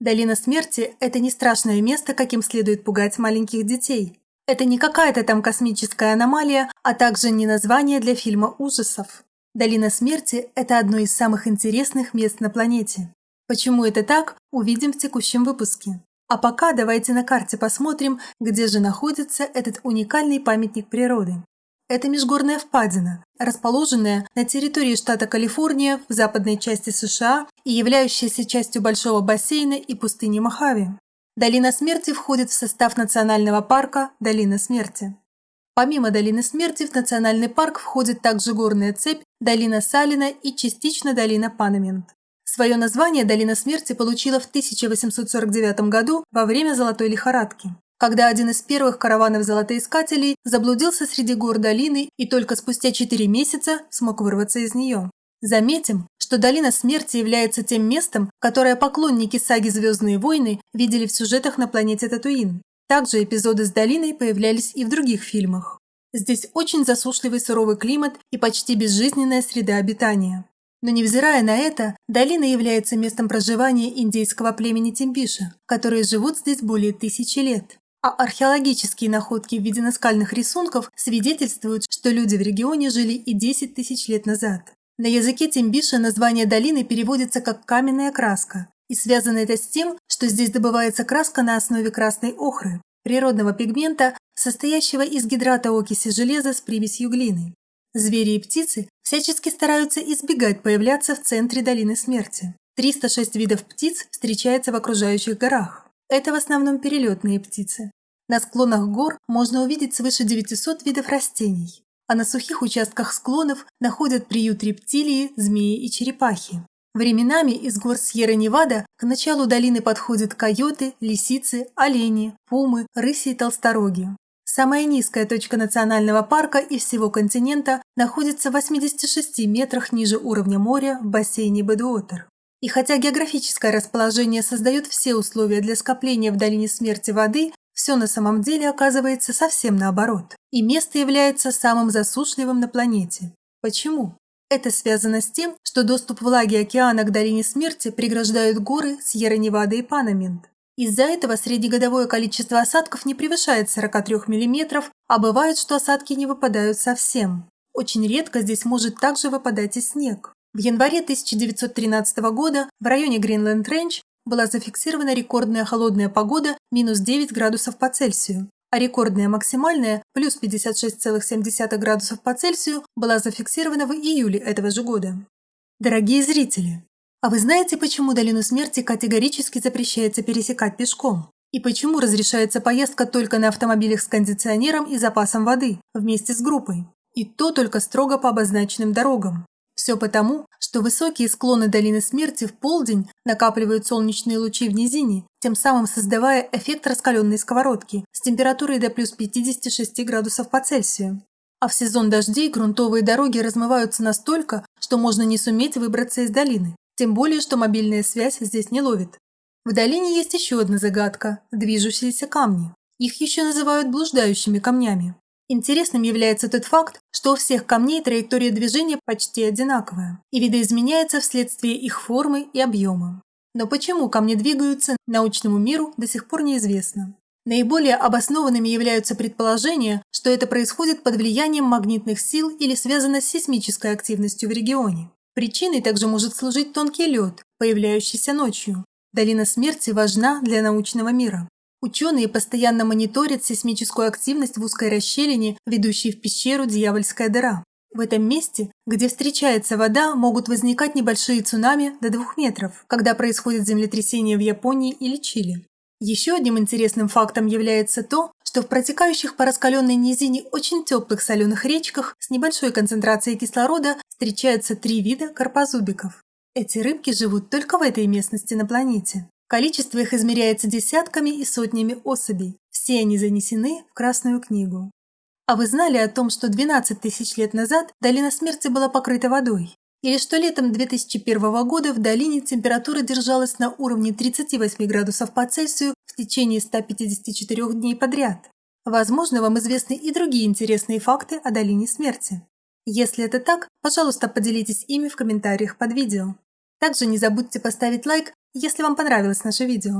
Долина смерти – это не страшное место, каким следует пугать маленьких детей. Это не какая-то там космическая аномалия, а также не название для фильма ужасов. Долина смерти – это одно из самых интересных мест на планете. Почему это так, увидим в текущем выпуске. А пока давайте на карте посмотрим, где же находится этот уникальный памятник природы. Это межгорная впадина, расположенная на территории штата Калифорния в западной части США и являющаяся частью большого бассейна и пустыни Мохаве. Долина смерти входит в состав национального парка Долина смерти. Помимо Долины смерти в национальный парк входит также горная цепь Долина Салина и частично Долина Панамент. Свое название Долина смерти получила в 1849 году во время Золотой лихорадки когда один из первых караванов золотоискателей заблудился среди гор долины и только спустя 4 месяца смог вырваться из нее. Заметим, что Долина Смерти является тем местом, которое поклонники саги «Звездные войны» видели в сюжетах на планете Татуин. Также эпизоды с долиной появлялись и в других фильмах. Здесь очень засушливый суровый климат и почти безжизненная среда обитания. Но невзирая на это, долина является местом проживания индейского племени Тимбиша, которые живут здесь более тысячи лет. А археологические находки в виде наскальных рисунков свидетельствуют, что люди в регионе жили и 10 тысяч лет назад. На языке Тимбиша название долины переводится как «каменная краска», и связано это с тем, что здесь добывается краска на основе красной охры, природного пигмента, состоящего из гидрата окиси железа с примесью глины. Звери и птицы всячески стараются избегать появляться в центре долины смерти. 306 видов птиц встречается в окружающих горах. Это в основном перелетные птицы. На склонах гор можно увидеть свыше 900 видов растений, а на сухих участках склонов находят приют рептилии, змеи и черепахи. Временами из гор Сьерра-Невада к началу долины подходят койоты, лисицы, олени, пумы, рыси и толстороги. Самая низкая точка национального парка и всего континента находится в 86 метрах ниже уровня моря в бассейне Бэдуотер. И хотя географическое расположение создает все условия для скопления в долине смерти воды, все на самом деле оказывается совсем наоборот. И место является самым засушливым на планете. Почему? Это связано с тем, что доступ влаги океана к долине смерти преграждают горы Сьерра-Невада и Панамент. Из-за этого среднегодовое количество осадков не превышает 43 мм, а бывает, что осадки не выпадают совсем. Очень редко здесь может также выпадать и снег. В январе 1913 года в районе Гринленд-Рейндж была зафиксирована рекордная холодная погода минус 9 градусов по Цельсию, а рекордная максимальная плюс 56,7 градусов по Цельсию была зафиксирована в июле этого же года. Дорогие зрители, а вы знаете, почему долину смерти категорически запрещается пересекать пешком? И почему разрешается поездка только на автомобилях с кондиционером и запасом воды вместе с группой? И то только строго по обозначенным дорогам. Все потому, что высокие склоны долины смерти в полдень накапливают солнечные лучи в низине, тем самым создавая эффект раскаленной сковородки с температурой до плюс 56 градусов по Цельсию. А в сезон дождей грунтовые дороги размываются настолько, что можно не суметь выбраться из долины. Тем более, что мобильная связь здесь не ловит. В долине есть еще одна загадка – движущиеся камни. Их еще называют блуждающими камнями. Интересным является тот факт, что у всех камней траектория движения почти одинаковая и видоизменяется вследствие их формы и объема. Но почему камни двигаются, научному миру до сих пор неизвестно. Наиболее обоснованными являются предположения, что это происходит под влиянием магнитных сил или связано с сейсмической активностью в регионе. Причиной также может служить тонкий лед, появляющийся ночью. Долина смерти важна для научного мира. Ученые постоянно мониторят сейсмическую активность в узкой расщелине, ведущей в пещеру Дьявольская дыра. В этом месте, где встречается вода, могут возникать небольшие цунами до 2 метров, когда происходит землетрясение в Японии или Чили. Еще одним интересным фактом является то, что в протекающих по раскаленной низине очень теплых соленых речках с небольшой концентрацией кислорода встречаются три вида карпозубиков. Эти рыбки живут только в этой местности на планете. Количество их измеряется десятками и сотнями особей. Все они занесены в Красную книгу. А вы знали о том, что 12 тысяч лет назад долина смерти была покрыта водой? Или что летом 2001 года в долине температура держалась на уровне 38 градусов по Цельсию в течение 154 дней подряд? Возможно, вам известны и другие интересные факты о долине смерти. Если это так, пожалуйста, поделитесь ими в комментариях под видео. Также не забудьте поставить лайк, Если вам понравилось наше видео,